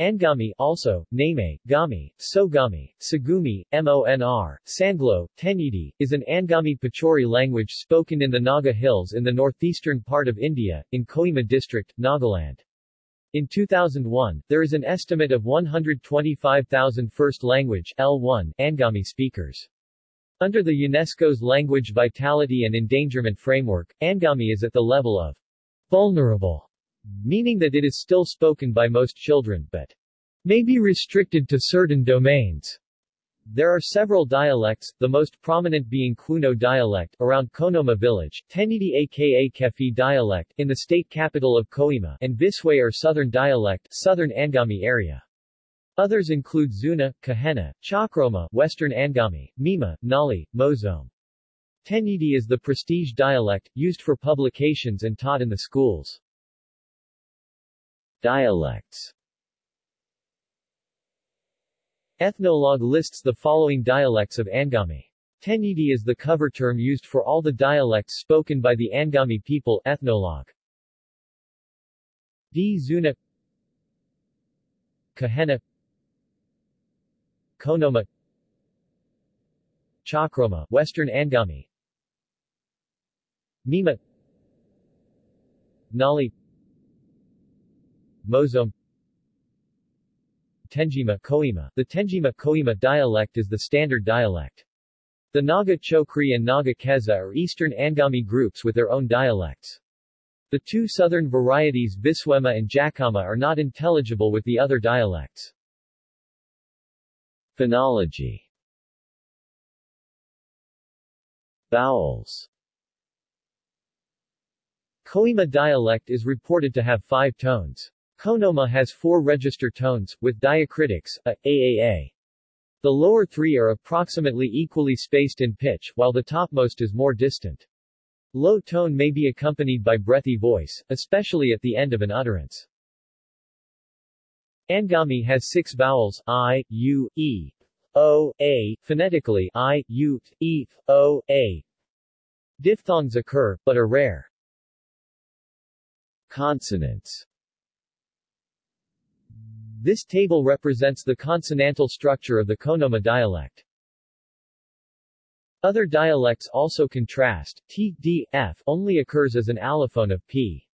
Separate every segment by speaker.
Speaker 1: Angami also, Name, Gami, Sogami, Sagumi, Monr, Sanglo, Tenyidi, is an Angami Pochuri language spoken in the Naga Hills in the northeastern part of India, in Kohima district, Nagaland. In 2001, there is an estimate of 125,000 first language L1 Angami speakers. Under the UNESCO's Language Vitality and Endangerment Framework, Angami is at the level of vulnerable meaning that it is still spoken by most children, but may be restricted to certain domains. There are several dialects, the most prominent being Kuno dialect, around Khonoma village, Tenyidi aka Kefi dialect, in the state capital of Kohima, and Visway or Southern dialect, Southern Angami area. Others include Zuna, Kahena, Chakroma, Western Angami, Mima, Nali, Mozome. Tenyidi is the prestige dialect, used for publications and taught in the schools. Dialects. Ethnologue lists the following dialects of Angami. Tenyidi is the cover term used for all the dialects spoken by the Angami people Ethnologue. D. Zuna. Kahena. Khonoma. Chakroma, Western Angami. Mima. Nali Mozome Tenjima Koima. The Tenjima Koima dialect is the standard dialect. The Naga Chokri and Naga Keza are eastern Angami groups with their own dialects. The two southern varieties Viswema and Jakama are not intelligible with the other dialects. Phonology Vowels Koima dialect is reported to have five tones. Khonoma has four register tones, with diacritics, a, aaa. The lower three are approximately equally spaced in pitch, while the topmost is more distant. Low tone may be accompanied by breathy voice, especially at the end of an utterance. Angami has six vowels, i, u, e, o, a, phonetically i, u, e, o, a. Diphthongs occur, but are rare. Consonants this table represents the consonantal structure of the Khonoma dialect. Other dialects also contrast. T, D, F only occurs as an allophone of P.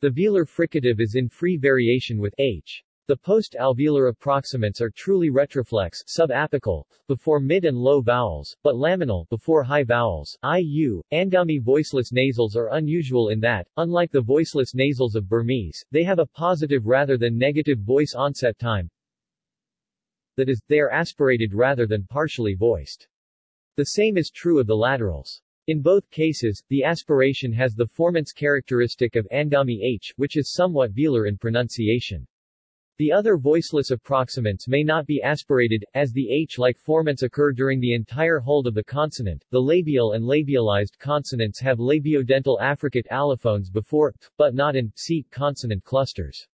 Speaker 1: The velar fricative is in free variation with H. The post-alveolar approximants are truly retroflex subapical, before mid and low vowels, but laminal before high vowels. IU, Angami voiceless nasals are unusual in that, unlike the voiceless nasals of Burmese, they have a positive rather than negative voice onset time. That is, they are aspirated rather than partially voiced. The same is true of the laterals. In both cases, the aspiration has the formants characteristic of Angami H, which is somewhat velar in pronunciation. The other voiceless approximants may not be aspirated, as the H-like formants occur during the entire hold of the consonant. The labial and labialized consonants have labiodental affricate allophones before, but not in, c, consonant clusters.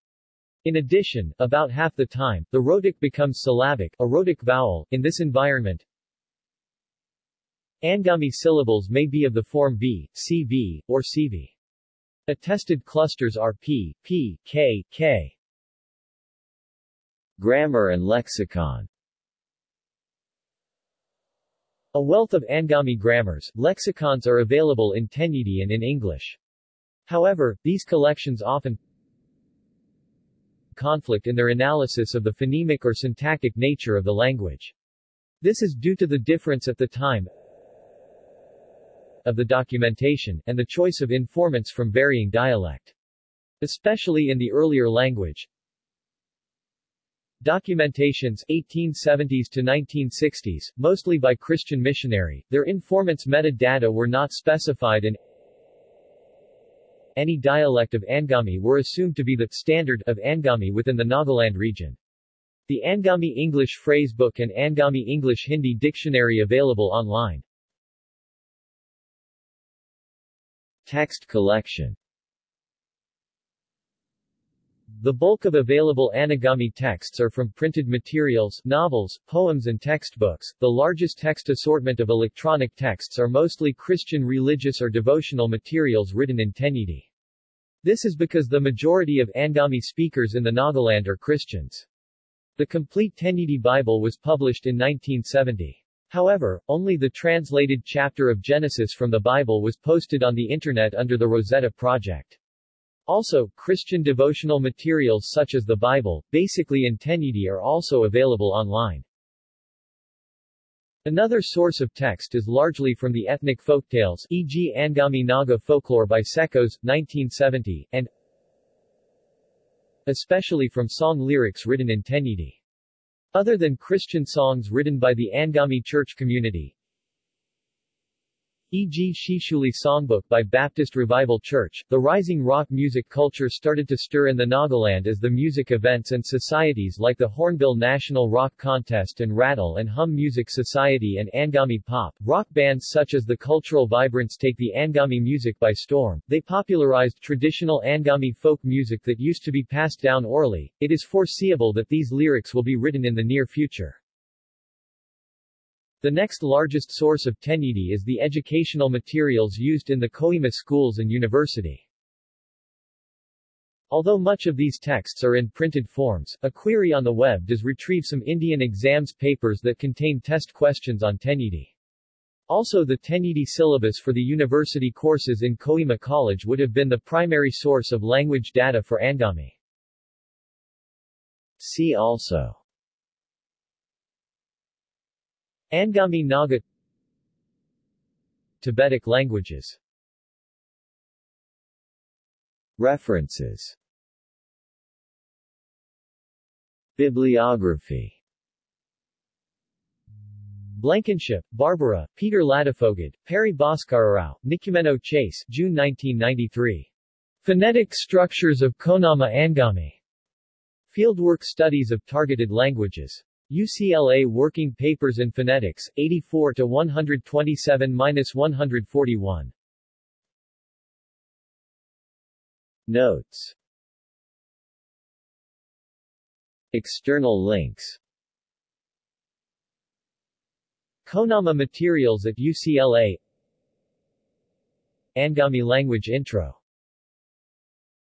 Speaker 1: In addition, about half the time, the rhotic becomes syllabic, a rhotic vowel. In this environment, Angami syllables may be of the form v, cv, or cv. Attested clusters are p, p, k, k. Grammar and lexicon A wealth of Angami grammars, lexicons are available in Tenyidi and in English. However, these collections often conflict in their analysis of the phonemic or syntactic nature of the language. This is due to the difference at the time of the documentation, and the choice of informants from varying dialect. Especially in the earlier language, Documentations 1870s to 1960s, mostly by Christian missionary, their informants' metadata were not specified and any dialect of Angami were assumed to be the standard of Angami within the Nagaland region. The Angami English Phrasebook and Angami English Hindi Dictionary available online. Text collection the bulk of available Angami texts are from printed materials, novels, poems and textbooks. The largest text assortment of electronic texts are mostly Christian religious or devotional materials written in Tenyidi. This is because the majority of Angami speakers in the Nagaland are Christians. The complete Tenyidi Bible was published in 1970. However, only the translated chapter of Genesis from the Bible was posted on the Internet under the Rosetta Project. Also, Christian devotional materials such as the Bible, basically in Tenyidi are also available online. Another source of text is largely from the ethnic folktales e.g. Angami Naga folklore by Secos, 1970, and especially from song lyrics written in Tenyidi. Other than Christian songs written by the Angami church community, e.g. Shishuli Songbook by Baptist Revival Church, the rising rock music culture started to stir in the Nagaland as the music events and societies like the Hornbill National Rock Contest and Rattle and Hum Music Society and Angami Pop, rock bands such as the Cultural Vibrance take the Angami music by storm. They popularized traditional Angami folk music that used to be passed down orally. It is foreseeable that these lyrics will be written in the near future. The next largest source of Tenyidi is the educational materials used in the Kohima schools and university. Although much of these texts are in printed forms, a query on the web does retrieve some Indian exams papers that contain test questions on Tenyidi. Also the Tenyidi syllabus for the university courses in Kohima College would have been the primary source of language data for Angami. See also Angami Naga Tibetic languages References Bibliography Blankenship, Barbara, Peter Ladefoged, Peri Bhaskararao, Nicumeno Chase, June 1993. Phonetic Structures of Khonoma Angami. Fieldwork Studies of Targeted Languages. UCLA Working Papers in Phonetics, 84 to 127-141. Notes. External links. Khonoma materials at UCLA Angami language intro